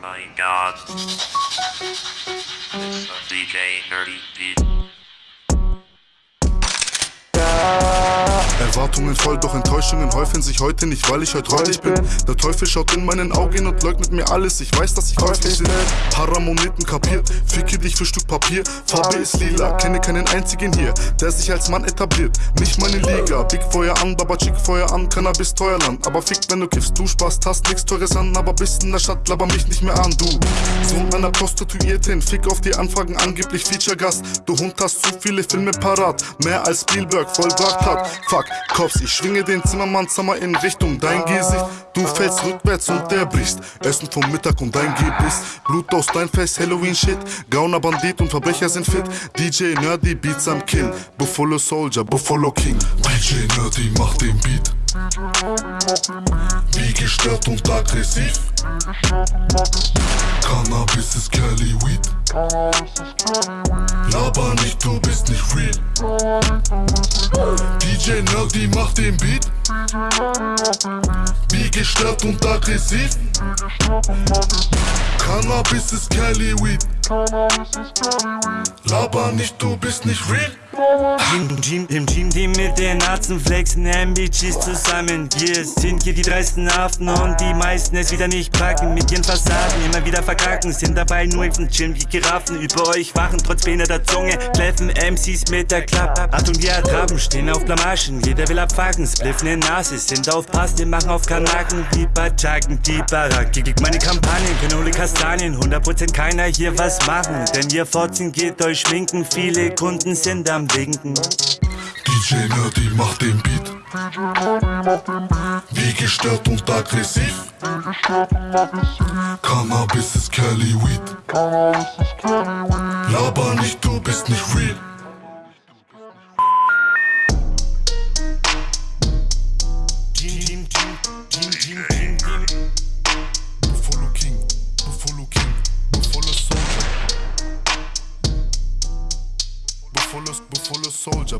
my god. It's a DJ Nerdy Beat. Erwartungen voll, doch Enttäuschungen häufen sich heute nicht, weil ich heute räudig bin. Der Teufel schaut in meinen Augen und leugnet mir alles. Ich weiß, dass ich käuflich bin. Paramoneten kapiert, ficke dich für Stück Papier. Farbe ist lila, kenne keinen einzigen hier, der sich als Mann etabliert. Nicht meine Liga, Big Feuer an, Baba Chick Feuer an, Cannabis Teuerland. Aber fick, wenn du kiffst, du Spaß hast nix Teures an, aber bist in der Stadt, laber mich nicht mehr an, du. Sohn einer Prostituierten, fick auf die Anfragen, angeblich Feature-Gast. Du Hund hast zu viele Filme parat, mehr als Spielberg vollbracht hat. Fuck, Cops, ich schwinge den Zimmermannshammer in Richtung dein Gesicht. Du fällst rückwärts und der bricht. Essen vom Mittag und dein Gebiss. Blut aus dein Face, Halloween-Shit. Gauner, Bandit und Verbrecher sind fit. DJ Nerdy, Beats am Kill. Buffalo Soldier, Buffalo King. DJ Nerdy macht den Beat. Wie gestört und aggressiv. Cannabis ist Cali Weed. Laber nicht, du bist nicht real. DJ Nerdy macht den Beat. Wie gestört und aggressiv. Cannabis ist Cali Weed. Laber nicht, du bist nicht real. Im Team, im Team, die mit den Nazen flexen, MBGs zusammen. Wir sind hier die dreisten Affen und die meisten es wieder nicht packen. Mit ihren Fassaden immer wieder verkacken, sind dabei nur im Chillen wie Giraffen. Über euch wachen trotz behinderter Zunge, kläffen MCs mit der Klappe. Achtung, wir ertraben, stehen auf Blamagen, jeder will abfacken. Spliffen in Nase, sind auf Pass, wir machen auf Kanaken, wie Bachaken, die Baracke. Gegen meine Kampagnen, Kanole Kastanien, 100% keiner hier was machen. Denn ihr Fotzen geht euch schminken, viele Kunden sind am Winken. DJ Nerdy macht den Beat. Wie gestört und aggressiv. Cannabis ist Cali Weed. Laber nicht, du bist nicht real. Buffalo King, Buffalo King, Buffalo Soldier. Buffalo, Buffalo Soldier.